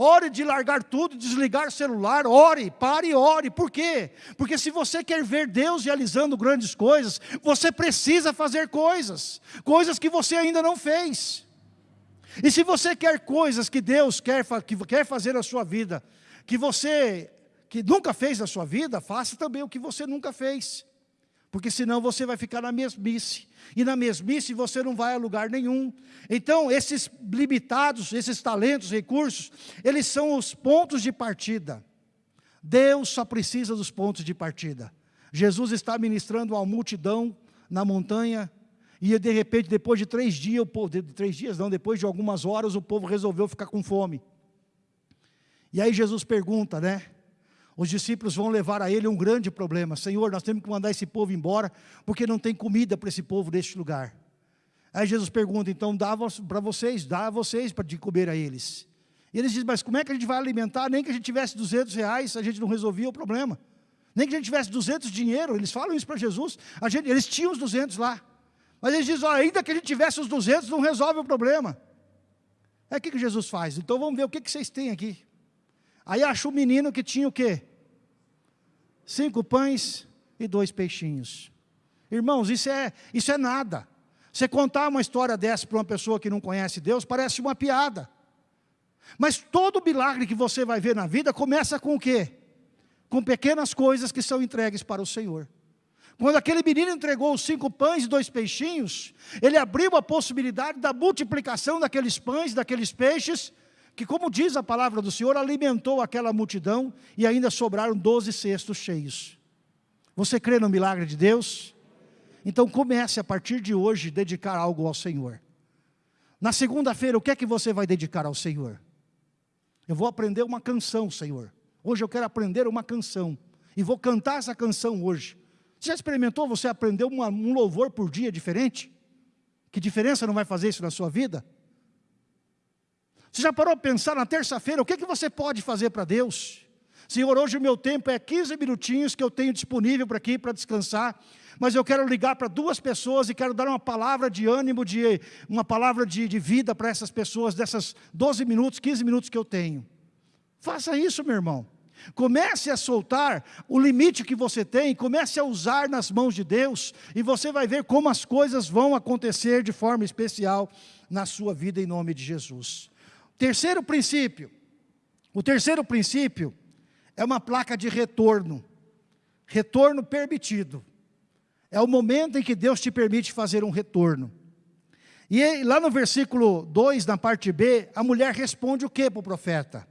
Ore de largar tudo, desligar celular, ore, pare e ore. Por quê? Porque se você quer ver Deus realizando grandes coisas, você precisa fazer coisas, coisas que você ainda não fez. E se você quer coisas que Deus quer, que quer fazer na sua vida, que você que nunca fez na sua vida, faça também o que você nunca fez. Porque senão você vai ficar na mesmice. E na mesmice você não vai a lugar nenhum. Então, esses limitados, esses talentos, recursos, eles são os pontos de partida. Deus só precisa dos pontos de partida. Jesus está ministrando uma multidão na montanha, e de repente, depois de três dias, o povo, de três dias não, depois de algumas horas, o povo resolveu ficar com fome. E aí Jesus pergunta, né? Os discípulos vão levar a ele um grande problema. Senhor, nós temos que mandar esse povo embora, porque não tem comida para esse povo neste lugar. Aí Jesus pergunta, então dá para vocês, dá a vocês para de comer a eles. E eles dizem, mas como é que a gente vai alimentar? Nem que a gente tivesse 200 reais, a gente não resolvia o problema. Nem que a gente tivesse 200 dinheiro, eles falam isso para Jesus. A gente, eles tinham os 200 lá. Mas eles dizem, olha, ainda que a gente tivesse os 200, não resolve o problema. É o que, que Jesus faz? Então vamos ver o que, que vocês têm aqui. Aí achou um menino que tinha o quê? Cinco pães e dois peixinhos. Irmãos, isso é, isso é nada. Você contar uma história dessa para uma pessoa que não conhece Deus, parece uma piada. Mas todo milagre que você vai ver na vida começa com o quê? Com pequenas coisas que são entregues para o Senhor. Quando aquele menino entregou os cinco pães e dois peixinhos, ele abriu a possibilidade da multiplicação daqueles pães, daqueles peixes, que como diz a palavra do Senhor, alimentou aquela multidão e ainda sobraram doze cestos cheios. Você crê no milagre de Deus? Então comece a partir de hoje dedicar algo ao Senhor. Na segunda-feira, o que é que você vai dedicar ao Senhor? Eu vou aprender uma canção, Senhor. Hoje eu quero aprender uma canção. E vou cantar essa canção hoje. Você já experimentou você aprender um louvor por dia diferente? Que diferença não vai fazer isso na sua vida? Você já parou para pensar na terça-feira, o que, que você pode fazer para Deus? Senhor, hoje o meu tempo é 15 minutinhos que eu tenho disponível para aqui, para descansar, mas eu quero ligar para duas pessoas e quero dar uma palavra de ânimo, de, uma palavra de, de vida para essas pessoas, dessas 12 minutos, 15 minutos que eu tenho. Faça isso, meu irmão. Comece a soltar o limite que você tem, comece a usar nas mãos de Deus, e você vai ver como as coisas vão acontecer de forma especial na sua vida, em nome de Jesus. Terceiro princípio. O terceiro princípio é uma placa de retorno. Retorno permitido. É o momento em que Deus te permite fazer um retorno. E lá no versículo 2, na parte B, a mulher responde o que para o profeta?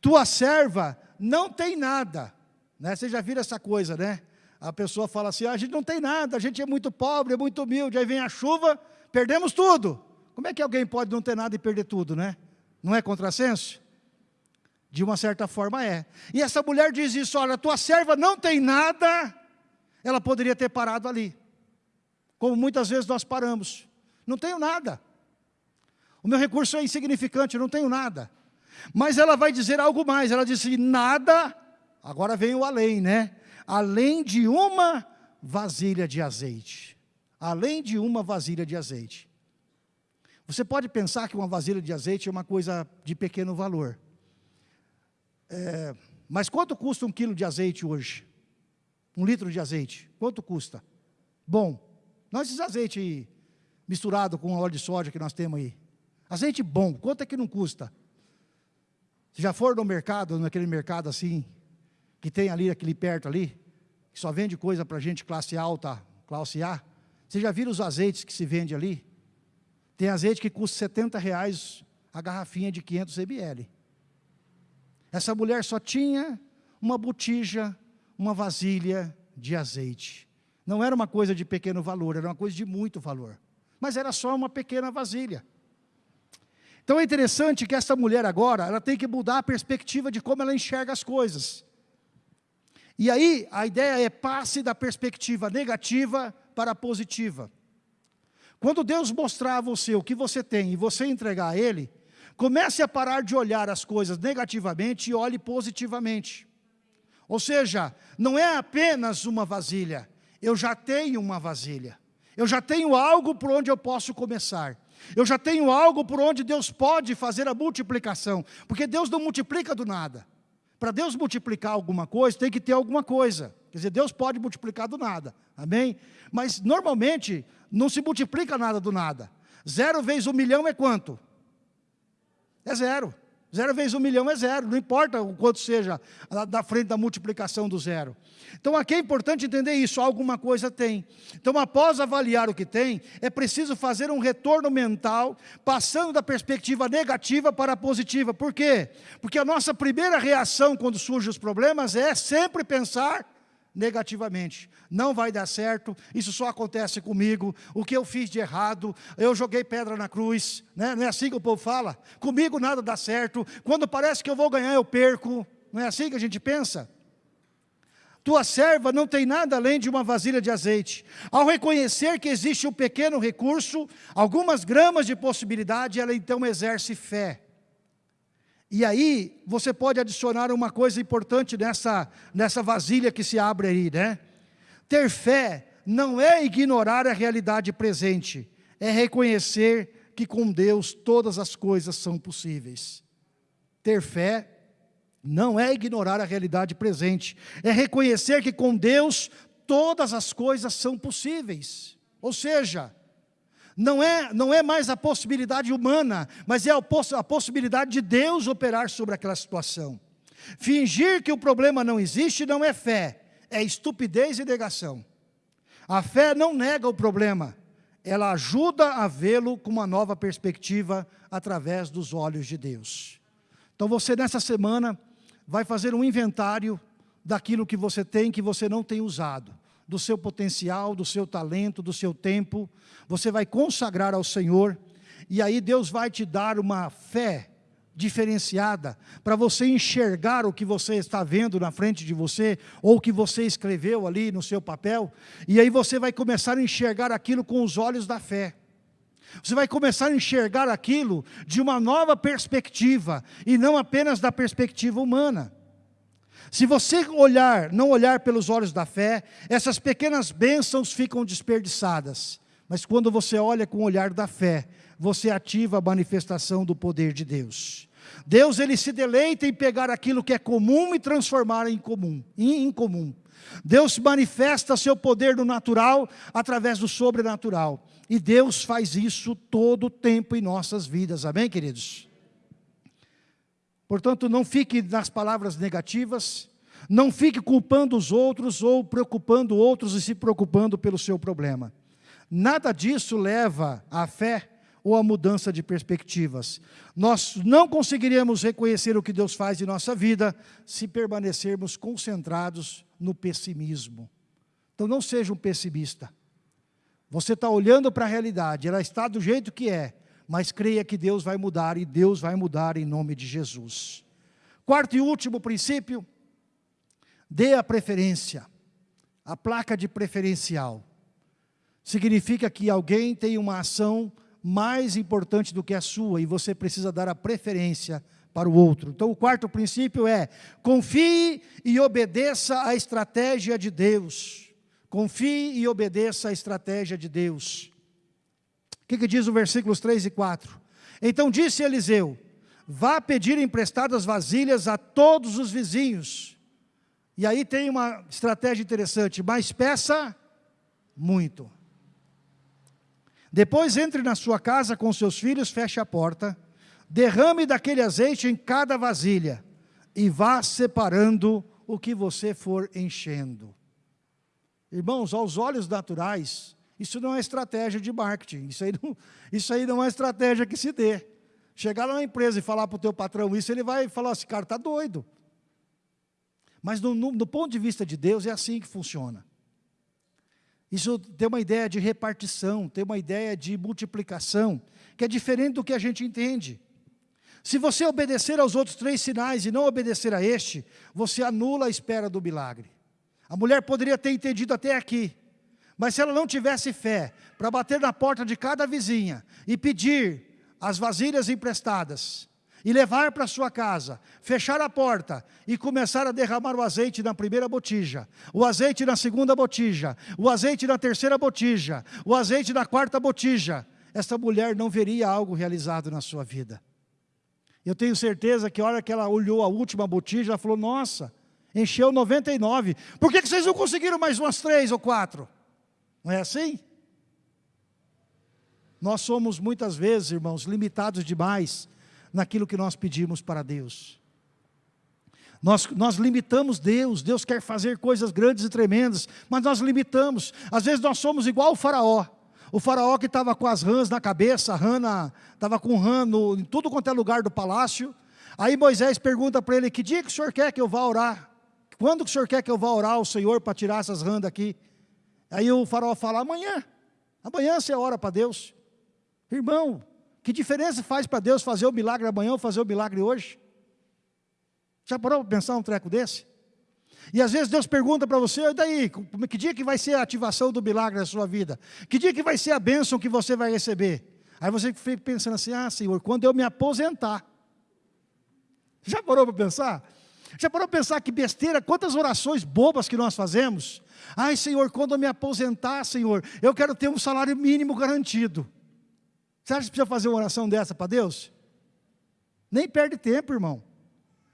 Tua serva não tem nada. Né? Você já viram essa coisa, né? A pessoa fala assim, ah, a gente não tem nada, a gente é muito pobre, é muito humilde, aí vem a chuva, perdemos tudo. Como é que alguém pode não ter nada e perder tudo, né? Não é contrassenso? De uma certa forma é. E essa mulher diz isso, olha, tua serva não tem nada, ela poderia ter parado ali. Como muitas vezes nós paramos. Não tenho nada. O meu recurso é insignificante, não tenho nada. Mas ela vai dizer algo mais, ela disse, nada, agora vem o além, né? Além de uma vasilha de azeite. Além de uma vasilha de azeite. Você pode pensar que uma vasilha de azeite é uma coisa de pequeno valor. É, mas quanto custa um quilo de azeite hoje? Um litro de azeite? Quanto custa? Bom, não esses azeite misturado com óleo de soja que nós temos aí. Azeite bom, quanto é que não custa? Se já for no mercado, naquele mercado assim, que tem ali, aquele perto ali, que só vende coisa para gente classe alta, classe A, você já viram os azeites que se vende ali? Tem azeite que custa 70 reais a garrafinha de 500 ml. Essa mulher só tinha uma botija, uma vasilha de azeite. Não era uma coisa de pequeno valor, era uma coisa de muito valor. Mas era só uma pequena vasilha. Então é interessante que essa mulher agora, ela tem que mudar a perspectiva de como ela enxerga as coisas. E aí, a ideia é passe da perspectiva negativa para a positiva. Quando Deus mostrar a você o que você tem e você entregar a Ele, comece a parar de olhar as coisas negativamente e olhe positivamente. Ou seja, não é apenas uma vasilha, eu já tenho uma vasilha. Eu já tenho algo por onde eu posso começar. Eu já tenho algo por onde Deus pode fazer a multiplicação, porque Deus não multiplica do nada. Para Deus multiplicar alguma coisa, tem que ter alguma coisa. Quer dizer, Deus pode multiplicar do nada, amém? Mas normalmente não se multiplica nada do nada. Zero vezes um milhão é quanto? É zero. Zero vezes um milhão é zero, não importa o quanto seja da frente da multiplicação do zero. Então aqui é importante entender isso, alguma coisa tem. Então após avaliar o que tem, é preciso fazer um retorno mental, passando da perspectiva negativa para a positiva. Por quê? Porque a nossa primeira reação quando surgem os problemas é sempre pensar negativamente. Não vai dar certo, isso só acontece comigo, o que eu fiz de errado, eu joguei pedra na cruz, né? não é assim que o povo fala? Comigo nada dá certo, quando parece que eu vou ganhar eu perco, não é assim que a gente pensa? Tua serva não tem nada além de uma vasilha de azeite. Ao reconhecer que existe um pequeno recurso, algumas gramas de possibilidade, ela então exerce fé. E aí, você pode adicionar uma coisa importante nessa, nessa vasilha que se abre aí, né? Ter fé não é ignorar a realidade presente, é reconhecer que com Deus todas as coisas são possíveis. Ter fé não é ignorar a realidade presente, é reconhecer que com Deus todas as coisas são possíveis. Ou seja, não é, não é mais a possibilidade humana, mas é a, poss a possibilidade de Deus operar sobre aquela situação. Fingir que o problema não existe não é fé, é estupidez e negação. A fé não nega o problema, ela ajuda a vê-lo com uma nova perspectiva através dos olhos de Deus. Então você nessa semana vai fazer um inventário daquilo que você tem que você não tem usado do seu potencial, do seu talento, do seu tempo, você vai consagrar ao Senhor, e aí Deus vai te dar uma fé diferenciada, para você enxergar o que você está vendo na frente de você, ou o que você escreveu ali no seu papel, e aí você vai começar a enxergar aquilo com os olhos da fé. Você vai começar a enxergar aquilo de uma nova perspectiva, e não apenas da perspectiva humana. Se você olhar, não olhar pelos olhos da fé, essas pequenas bênçãos ficam desperdiçadas. Mas quando você olha com o olhar da fé, você ativa a manifestação do poder de Deus. Deus ele se deleita em pegar aquilo que é comum e transformar em comum, em incomum. Deus manifesta seu poder no natural através do sobrenatural. E Deus faz isso todo o tempo em nossas vidas. Amém, queridos? Portanto, não fique nas palavras negativas, não fique culpando os outros ou preocupando outros e se preocupando pelo seu problema. Nada disso leva à fé ou à mudança de perspectivas. Nós não conseguiríamos reconhecer o que Deus faz em nossa vida se permanecermos concentrados no pessimismo. Então não seja um pessimista. Você está olhando para a realidade, ela está do jeito que é, mas creia que Deus vai mudar e Deus vai mudar em nome de Jesus. Quarto e último princípio, dê a preferência, a placa de preferencial. Significa que alguém tem uma ação mais importante do que a sua e você precisa dar a preferência para o outro. Então o quarto princípio é, confie e obedeça a estratégia de Deus. Confie e obedeça a estratégia de Deus. O que, que diz o versículos 3 e 4? Então disse Eliseu, vá pedir emprestadas vasilhas a todos os vizinhos. E aí tem uma estratégia interessante, mas peça muito. Depois entre na sua casa com seus filhos, feche a porta, derrame daquele azeite em cada vasilha, e vá separando o que você for enchendo. Irmãos, aos olhos naturais, isso não é estratégia de marketing, isso aí não, isso aí não é estratégia que se dê. Chegar lá na empresa e falar para o teu patrão isso, ele vai falar assim, cara, está doido. Mas no, do ponto de vista de Deus, é assim que funciona. Isso tem uma ideia de repartição, tem uma ideia de multiplicação, que é diferente do que a gente entende. Se você obedecer aos outros três sinais e não obedecer a este, você anula a espera do milagre. A mulher poderia ter entendido até aqui, mas se ela não tivesse fé para bater na porta de cada vizinha e pedir as vasilhas emprestadas, e levar para sua casa, fechar a porta e começar a derramar o azeite na primeira botija, o azeite na segunda botija, o azeite na terceira botija, o azeite na quarta botija, essa mulher não veria algo realizado na sua vida. Eu tenho certeza que a hora que ela olhou a última botija, ela falou, nossa, encheu 99. Por que, que vocês não conseguiram mais umas três ou quatro? Não é assim? Nós somos muitas vezes, irmãos, limitados demais naquilo que nós pedimos para Deus. Nós, nós limitamos Deus, Deus quer fazer coisas grandes e tremendas, mas nós limitamos. Às vezes nós somos igual o faraó. O faraó que estava com as rãs na cabeça, rã estava com rã no, em tudo quanto é lugar do palácio. Aí Moisés pergunta para ele, que dia que o senhor quer que eu vá orar? Quando que o senhor quer que eu vá orar ao Senhor para tirar essas rãs daqui? Aí o faraó fala, amanhã. Amanhã você ora para Deus. Irmão, que diferença faz para Deus fazer o milagre amanhã ou fazer o milagre hoje? Já parou para pensar um treco desse? E às vezes Deus pergunta para você, e daí, que dia que vai ser a ativação do milagre na sua vida? Que dia que vai ser a bênção que você vai receber? Aí você fica pensando assim, ah Senhor, quando eu me aposentar. Já parou para pensar? Já parou para pensar que besteira, quantas orações bobas que nós fazemos? Ai Senhor, quando eu me aposentar, Senhor, eu quero ter um salário mínimo garantido. Você acha que precisa fazer uma oração dessa para Deus? Nem perde tempo, irmão.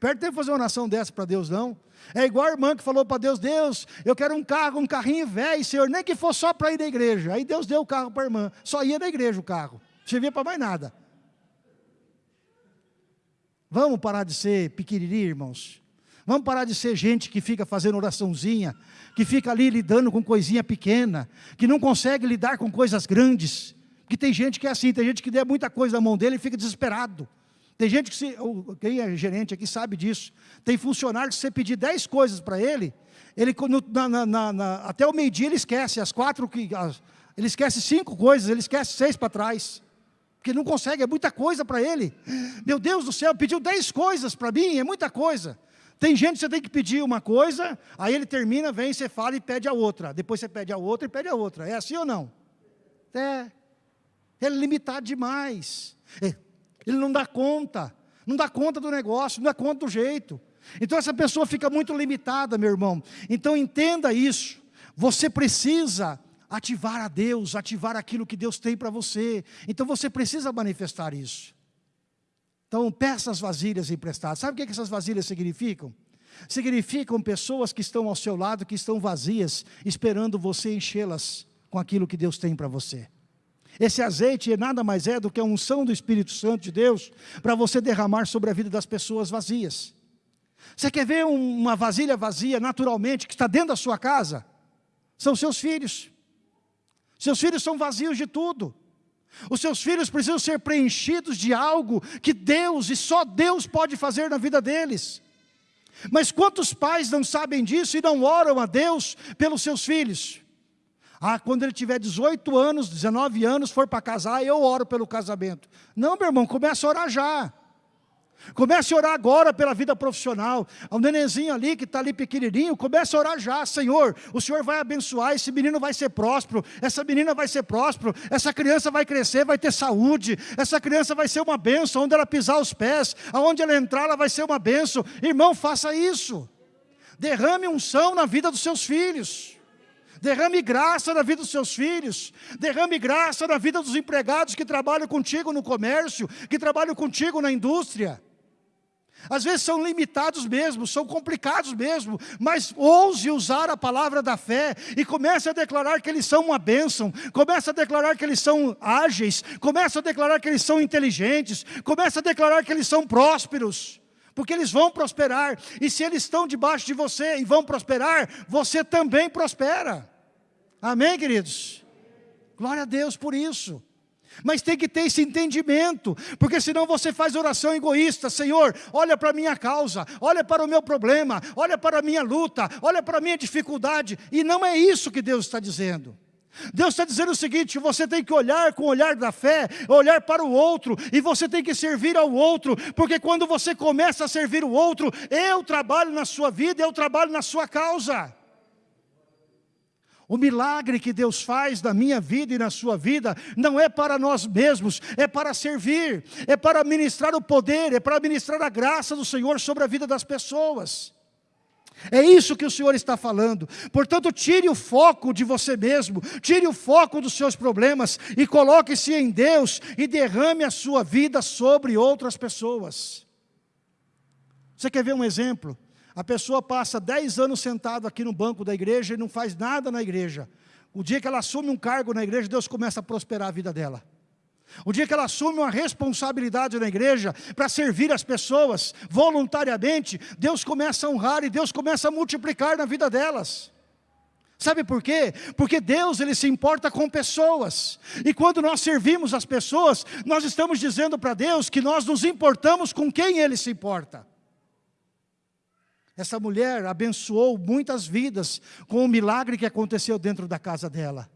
Perde tempo fazer uma oração dessa para Deus, não. É igual a irmã que falou para Deus, Deus, eu quero um carro, um carrinho velho, Senhor, nem que fosse só para ir na igreja. Aí Deus deu o carro para a irmã, só ia na igreja o carro, não servia para mais nada. Vamos parar de ser pequenininho, irmãos. Vamos parar de ser gente que fica fazendo oraçãozinha, que fica ali lidando com coisinha pequena, que não consegue lidar com coisas grandes. Que tem gente que é assim, tem gente que dê muita coisa na mão dele e fica desesperado. Tem gente que, se, quem é gerente aqui sabe disso. Tem funcionário que se você pedir 10 coisas para ele, ele na, na, na, até o meio-dia ele esquece, as quatro, as, ele esquece cinco coisas, ele esquece seis para trás. Porque não consegue, é muita coisa para ele. Meu Deus do céu, pediu 10 coisas para mim, é muita coisa. Tem gente que você tem que pedir uma coisa, aí ele termina, vem, você fala e pede a outra. Depois você pede a outra e pede a outra. É assim ou não? É. É limitado demais. É. Ele não dá conta. Não dá conta do negócio, não dá conta do jeito. Então essa pessoa fica muito limitada, meu irmão. Então entenda isso. Você precisa ativar a Deus, ativar aquilo que Deus tem para você. Então você precisa manifestar isso. Então peça as vasilhas emprestadas. Sabe o que essas vasilhas significam? Significam pessoas que estão ao seu lado, que estão vazias, esperando você enchê-las com aquilo que Deus tem para você. Esse azeite nada mais é do que a unção do Espírito Santo de Deus para você derramar sobre a vida das pessoas vazias. Você quer ver uma vasilha vazia naturalmente que está dentro da sua casa? São seus filhos. Seus filhos são vazios de tudo. Os seus filhos precisam ser preenchidos de algo que Deus e só Deus pode fazer na vida deles. Mas quantos pais não sabem disso e não oram a Deus pelos seus filhos? Ah, quando ele tiver 18 anos, 19 anos, for para casar, eu oro pelo casamento. Não, meu irmão, começa a orar já. Comece a orar agora pela vida profissional. O nenenzinho ali que está ali pequenininho, comece a orar já. Senhor, o Senhor vai abençoar, esse menino vai ser próspero, essa menina vai ser próspero, essa criança vai crescer, vai ter saúde, essa criança vai ser uma bênção, onde ela pisar os pés, aonde ela entrar, ela vai ser uma bênção. Irmão, faça isso. Derrame unção na vida dos seus filhos derrame graça na vida dos seus filhos, derrame graça na vida dos empregados que trabalham contigo no comércio, que trabalham contigo na indústria. Às vezes são limitados mesmo, são complicados mesmo, mas ouse usar a palavra da fé e comece a declarar que eles são uma bênção, comece a declarar que eles são ágeis, comece a declarar que eles são inteligentes, comece a declarar que eles são prósperos porque eles vão prosperar, e se eles estão debaixo de você e vão prosperar, você também prospera. Amém, queridos? Glória a Deus por isso. Mas tem que ter esse entendimento, porque senão você faz oração egoísta, Senhor, olha para a minha causa, olha para o meu problema, olha para a minha luta, olha para a minha dificuldade, e não é isso que Deus está dizendo. Deus está dizendo o seguinte, você tem que olhar com o olhar da fé, olhar para o outro, e você tem que servir ao outro, porque quando você começa a servir o outro, eu trabalho na sua vida, eu trabalho na sua causa. O milagre que Deus faz na minha vida e na sua vida não é para nós mesmos, é para servir, é para ministrar o poder, é para ministrar a graça do Senhor sobre a vida das pessoas. É isso que o Senhor está falando. Portanto, tire o foco de você mesmo, tire o foco dos seus problemas e coloque-se em Deus e derrame a sua vida sobre outras pessoas. Você quer ver um exemplo? A pessoa passa 10 anos sentado aqui no banco da igreja e não faz nada na igreja. O dia que ela assume um cargo na igreja, Deus começa a prosperar a vida dela. O dia que ela assume uma responsabilidade na igreja para servir as pessoas voluntariamente, Deus começa a honrar e Deus começa a multiplicar na vida delas. Sabe por quê? Porque Deus ele se importa com pessoas. E quando nós servimos as pessoas, nós estamos dizendo para Deus que nós nos importamos com quem Ele se importa. Essa mulher abençoou muitas vidas com o milagre que aconteceu dentro da casa dela.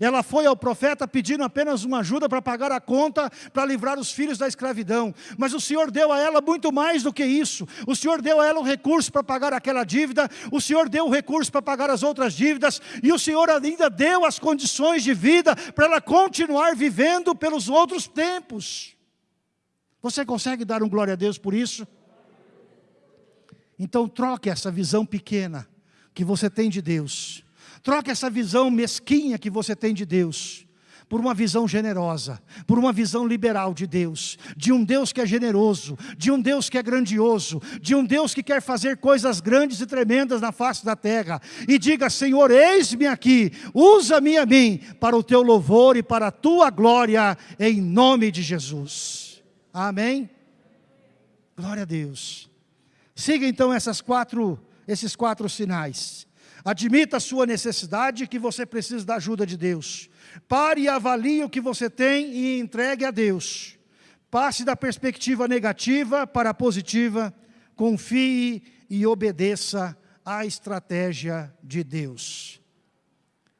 Ela foi ao profeta pedindo apenas uma ajuda para pagar a conta, para livrar os filhos da escravidão. Mas o Senhor deu a ela muito mais do que isso. O Senhor deu a ela o recurso para pagar aquela dívida, o Senhor deu o recurso para pagar as outras dívidas, e o Senhor ainda deu as condições de vida para ela continuar vivendo pelos outros tempos. Você consegue dar um glória a Deus por isso? Então troque essa visão pequena que você tem de Deus. Troque essa visão mesquinha que você tem de Deus por uma visão generosa, por uma visão liberal de Deus, de um Deus que é generoso, de um Deus que é grandioso, de um Deus que quer fazer coisas grandes e tremendas na face da terra. E diga, Senhor, eis-me aqui, usa-me a mim para o teu louvor e para a tua glória, em nome de Jesus. Amém? Glória a Deus. Siga então essas quatro, esses quatro sinais. Admita a sua necessidade que você precisa da ajuda de Deus. Pare e avalie o que você tem e entregue a Deus. Passe da perspectiva negativa para a positiva. Confie e obedeça à estratégia de Deus.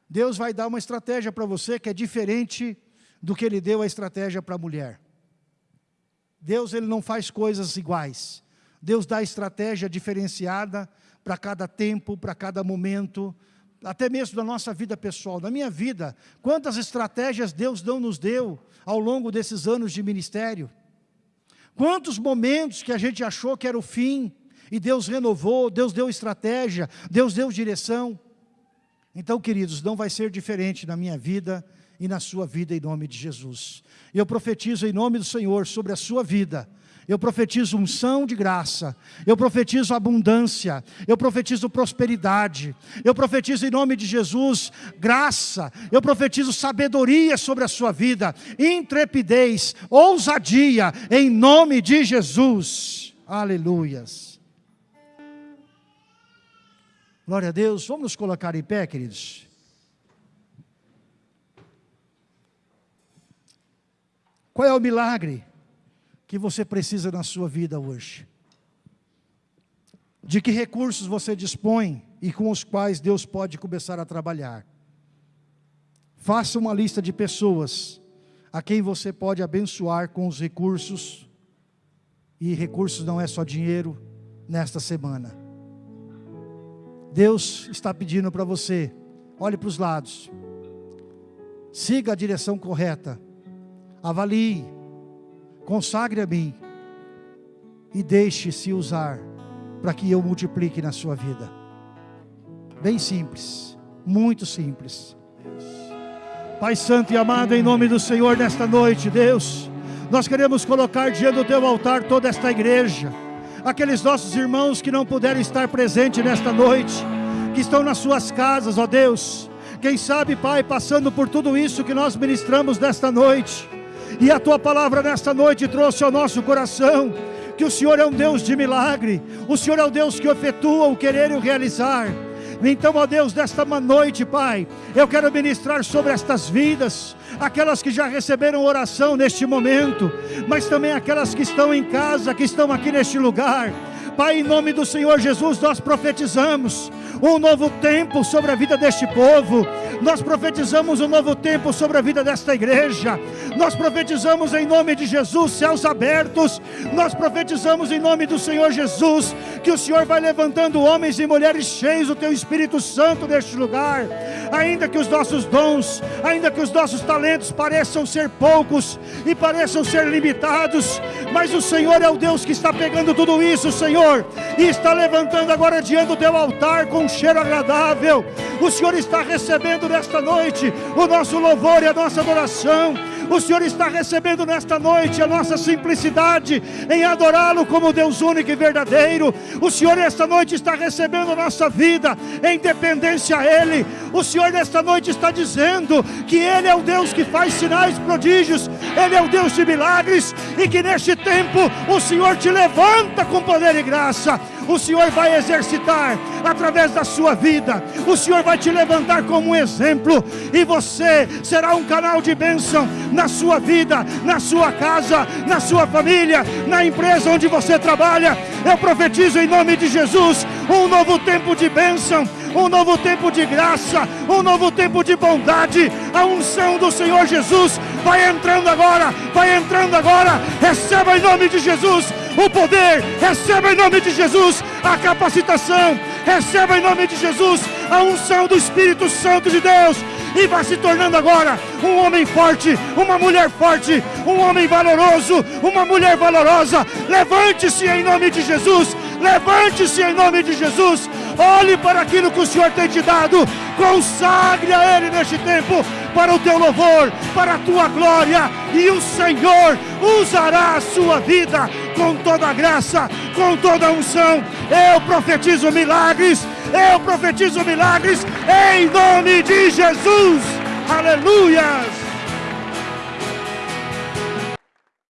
Deus vai dar uma estratégia para você que é diferente do que Ele deu a estratégia para a mulher. Deus ele não faz coisas iguais. Deus dá estratégia diferenciada para cada tempo, para cada momento, até mesmo da nossa vida pessoal. Na minha vida, quantas estratégias Deus não nos deu ao longo desses anos de ministério? Quantos momentos que a gente achou que era o fim, e Deus renovou, Deus deu estratégia, Deus deu direção. Então, queridos, não vai ser diferente na minha vida e na sua vida, em nome de Jesus. Eu profetizo em nome do Senhor sobre a sua vida, eu profetizo unção de graça, eu profetizo abundância, eu profetizo prosperidade, eu profetizo em nome de Jesus graça, eu profetizo sabedoria sobre a sua vida, intrepidez, ousadia, em nome de Jesus. Aleluias. Glória a Deus, vamos nos colocar em pé, queridos. Qual é o milagre? Que você precisa na sua vida hoje. de que recursos você dispõe e com os quais Deus pode começar a trabalhar. Faça uma lista de pessoas a quem você pode abençoar com os recursos, e recursos não é só dinheiro, nesta semana. Deus está pedindo para você, olhe para os lados, siga a direção correta, avalie, consagre a mim e deixe-se usar para que eu multiplique na sua vida. Bem simples, muito simples. Pai Santo e amado, em nome do Senhor, nesta noite, Deus, nós queremos colocar diante do teu altar toda esta igreja aqueles nossos irmãos que não puderam estar presentes nesta noite, que estão nas suas casas, ó Deus. Quem sabe, Pai, passando por tudo isso que nós ministramos nesta noite, e a tua palavra nesta noite trouxe ao nosso coração que o Senhor é um Deus de milagre, o Senhor é o Deus que efetua o querer e o realizar. Então, ó Deus, desta noite, Pai, eu quero ministrar sobre estas vidas, aquelas que já receberam oração neste momento, mas também aquelas que estão em casa, que estão aqui neste lugar. Pai, em nome do Senhor Jesus, nós profetizamos um novo tempo sobre a vida deste povo. Nós profetizamos um novo tempo sobre a vida desta igreja. Nós profetizamos em nome de Jesus céus abertos. Nós profetizamos em nome do Senhor Jesus que o Senhor vai levantando homens e mulheres cheios do teu Espírito Santo neste lugar. Ainda que os nossos dons, ainda que os nossos talentos pareçam ser poucos e pareçam ser limitados, mas o Senhor é o Deus que está pegando tudo isso, Senhor, e está levantando agora diante do teu altar com um cheiro agradável. O Senhor está recebendo nesta noite o nosso louvor e a nossa adoração. O Senhor está recebendo nesta noite a nossa simplicidade em adorá-lo como Deus único e verdadeiro. O Senhor nesta noite está recebendo a nossa vida em dependência a Ele. O Senhor nesta noite está dizendo que Ele é o Deus que faz sinais, prodígios, Ele é o Deus de milagres e que neste tempo o Senhor te levanta com poder e graça. O Senhor vai exercitar através da sua vida. O Senhor vai te levantar como um exemplo e você será um canal de bênção na sua vida, na sua casa, na sua família, na empresa onde você trabalha. Eu profetizo em nome de Jesus um novo tempo de bênção, um novo tempo de graça, um novo tempo de bondade. A unção do Senhor Jesus vai entrando agora, vai entrando agora. Receba em nome de Jesus o poder, receba em nome de Jesus a capacitação, receba em nome de Jesus a unção do Espírito Santo de Deus e vai se tornando agora um homem forte, uma mulher forte, um homem valoroso, uma mulher valorosa. Levante-se em nome de Jesus, levante-se em nome de Jesus. Olhe para aquilo que o Senhor tem te dado, consagre a Ele neste tempo para o teu louvor, para a tua glória, e o Senhor usará a sua vida com toda a graça, com toda a unção. Eu profetizo milagres, eu profetizo milagres em nome de Jesus. Aleluias!